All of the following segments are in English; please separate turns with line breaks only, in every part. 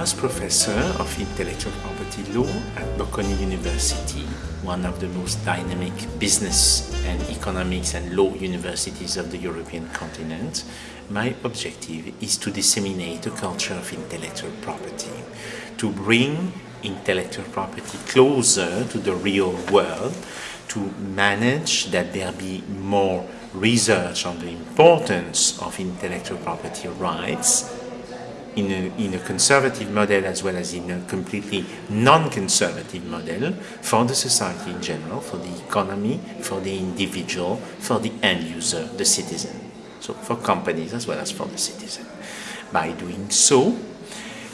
as professor of intellectual property law at Bocconi University, one of the most dynamic business and economics and law universities of the European continent, my objective is to disseminate a culture of intellectual property, to bring intellectual property closer to the real world, to manage that there be more research on the importance of intellectual property rights in a, in a conservative model as well as in a completely non-conservative model for the society in general, for the economy, for the individual, for the end user, the citizen. So for companies as well as for the citizen. By doing so,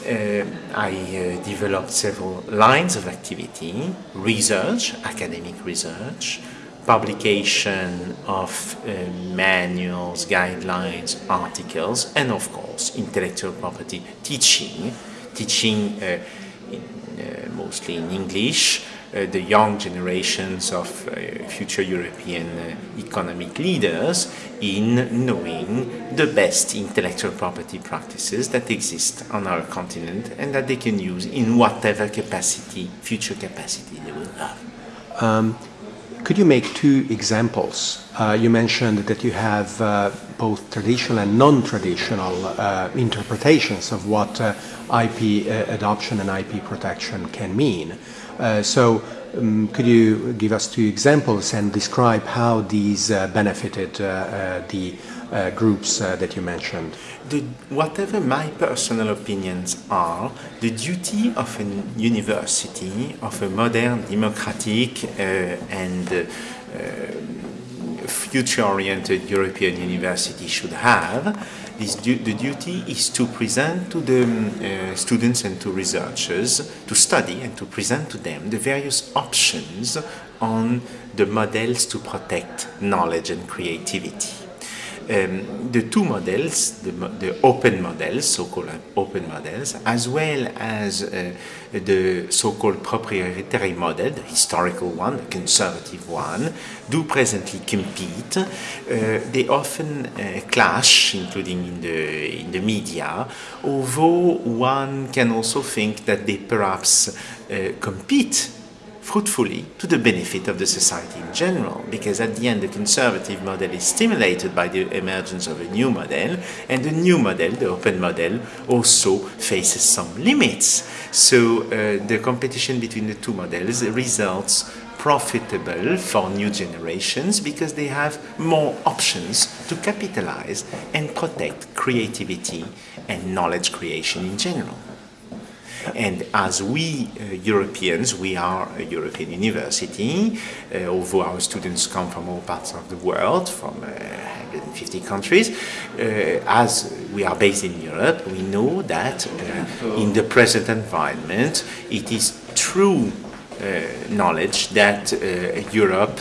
uh, I uh, developed several lines of activity, research, academic research, publication of uh, manuals, guidelines, articles, and of course intellectual property teaching, teaching uh, in, uh, mostly in English, uh, the young generations of uh, future European uh, economic leaders in knowing the best intellectual property practices that exist on our continent and that they can use in whatever capacity, future capacity they will have.
Um, could you make two examples? Uh, you mentioned that you have uh, both traditional and non-traditional uh, interpretations of what uh, IP uh, adoption and IP protection can mean. Uh, so um, could you give us two examples and describe how these benefited the groups that you mentioned?
The, whatever my personal opinions are, the duty of a university, of a modern, democratic uh, and uh, future-oriented European university should have, du the duty is to present to the um, uh, students and to researchers, to study and to present to them the various options on the models to protect knowledge and creativity um, the two models, the, the open models, so-called open models, as well as uh, the so-called proprietary model, the historical one, the conservative one, do presently compete. Uh, they often uh, clash, including in the, in the media, although one can also think that they perhaps uh, compete fruitfully to the benefit of the society in general because at the end the conservative model is stimulated by the emergence of a new model and the new model, the open model, also faces some limits. So uh, the competition between the two models results profitable for new generations because they have more options to capitalize and protect creativity and knowledge creation in general. And as we uh, Europeans, we are a European university, uh, although our students come from all parts of the world, from 150 uh, countries, as we are based in Europe, we know that in the present environment, it is true knowledge that Europe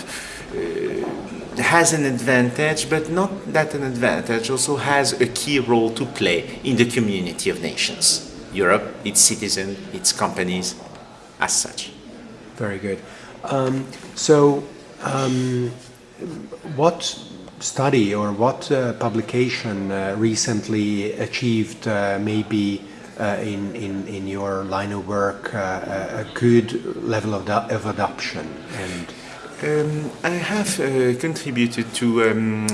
has an advantage, but not that an advantage, also has a key role to play in the community of nations. Europe, its citizens, its companies, as such.
Very good. Um, so, um, what study or what uh, publication uh, recently achieved uh, maybe uh, in, in, in your line of work uh, a good level of, of adoption and
um, I have uh, contributed to um,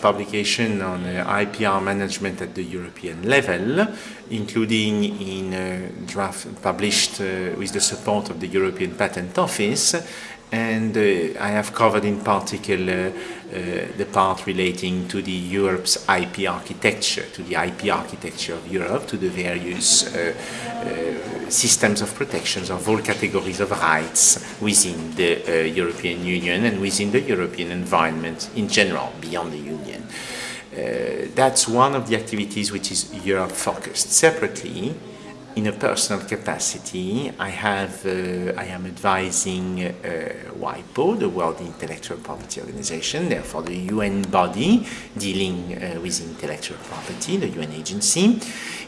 publication on uh, IPR management at the European level, including in a draft published uh, with the support of the European Patent Office. And uh, I have covered in particular uh, the part relating to the Europe's IP architecture, to the IP architecture of Europe, to the various uh, uh, systems of protections of all categories of rights within the uh, European Union and within the European environment in general, beyond the Union. Uh, that's one of the activities which is Europe focused. Separately, in a personal capacity, I have uh, I am advising uh, WIPO, the World Intellectual Property Organization, therefore the UN body dealing uh, with intellectual property, the UN agency,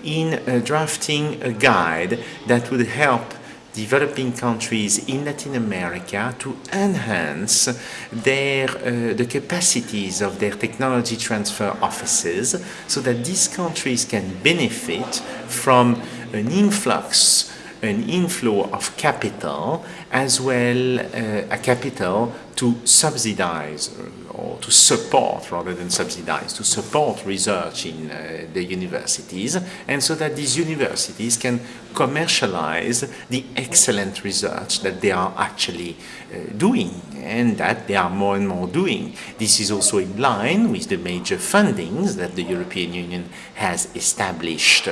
in uh, drafting a guide that would help developing countries in Latin America to enhance their, uh, the capacities of their technology transfer offices so that these countries can benefit from an influx an inflow of capital as well uh, a capital to subsidize or to support rather than subsidize, to support research in uh, the universities and so that these universities can commercialize the excellent research that they are actually uh, doing and that they are more and more doing. This is also in line with the major fundings that the European Union has established.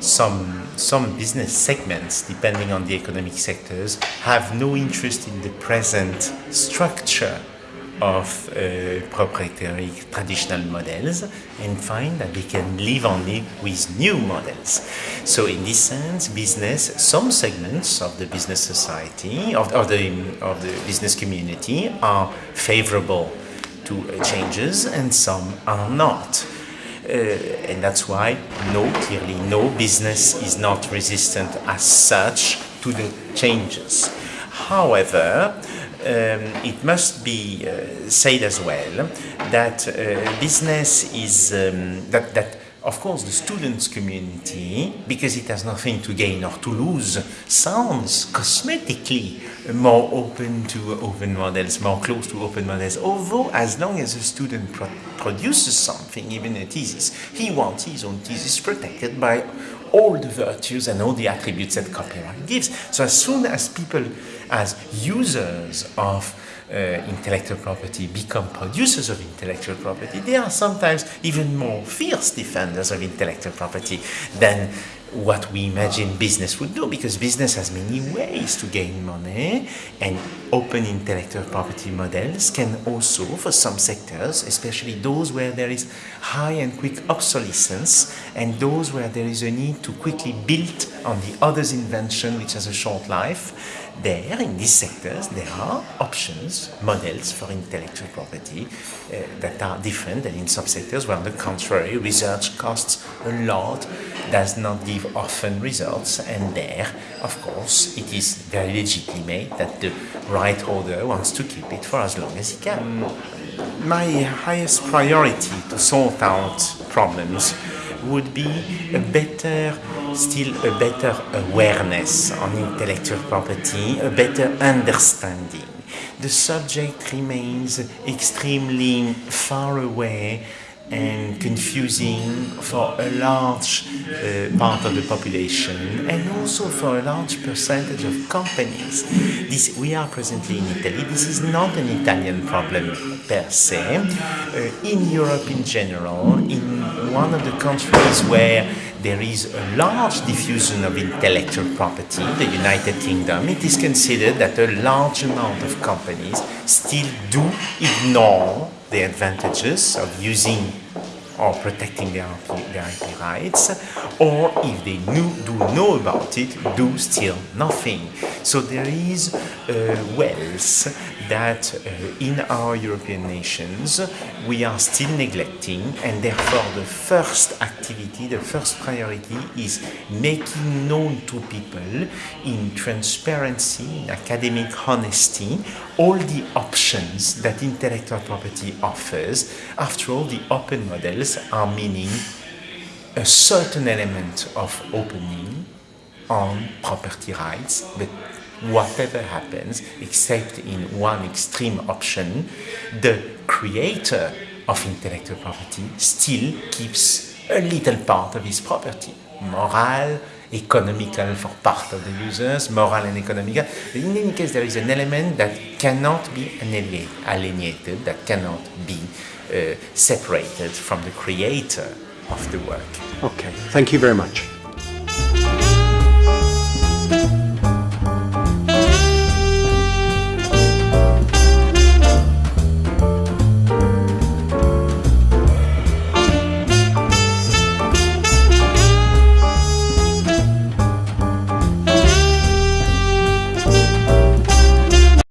Some, some business segments, depending on the economic sectors, have no interest in the present structure of uh, proprietary traditional models and find that they can live only with new models. So in this sense, business, some segments of the business society, of, of, the, of the business community are favorable to uh, changes and some are not. Uh, and that's why no, clearly no business is not resistant as such to the changes. However, it must be uh, said as well that uh, business is um, that that of course the students community because it has nothing to gain or to lose sounds cosmetically more open to open models more close to open models. Although as long as a student pro produces something even a thesis he wants his own thesis protected by all the virtues and all the attributes that copyright gives. So as soon as people as users of uh, intellectual property become producers of intellectual property, they are sometimes even more fierce defenders of intellectual property than what we imagine business would do because business has many ways to gain money and open intellectual property models can also for some sectors especially those where there is high and quick obsolescence and those where there is a need to quickly build on the other's invention which has a short life there, in these sectors, there are options, models for intellectual property uh, that are different than in subsectors where, on the contrary, research costs a lot, does not give often results, and there, of course, it is very legitimate that the right holder wants to keep it for as long as he can. My highest priority to sort out problems would be a better, still a better awareness on intellectual property, a better understanding. The subject remains extremely far away and confusing for a large uh, part of the population and also for a large percentage of companies. This, we are presently in Italy. This is not an Italian problem per se. Uh, in Europe in general, in one of the countries where there is a large diffusion of intellectual property, the United Kingdom, it is considered that a large amount of companies still do ignore the advantages of using or protecting their IP, their IP rights, or if they knew, do know about it, do still nothing. So there is uh, wealth that uh, in our European nations we are still neglecting and therefore the first activity, the first priority is making known to people in transparency, in academic honesty, all the options that intellectual property offers. After all, the open models are meaning a certain element of opening on property rights, but whatever happens, except in one extreme option, the creator of intellectual property still keeps a little part of his property. Moral, economical for part of the users, moral and economical. In any case, there is an element that cannot be alienated, that cannot be uh, separated from the creator of the work.
Okay, thank you very much.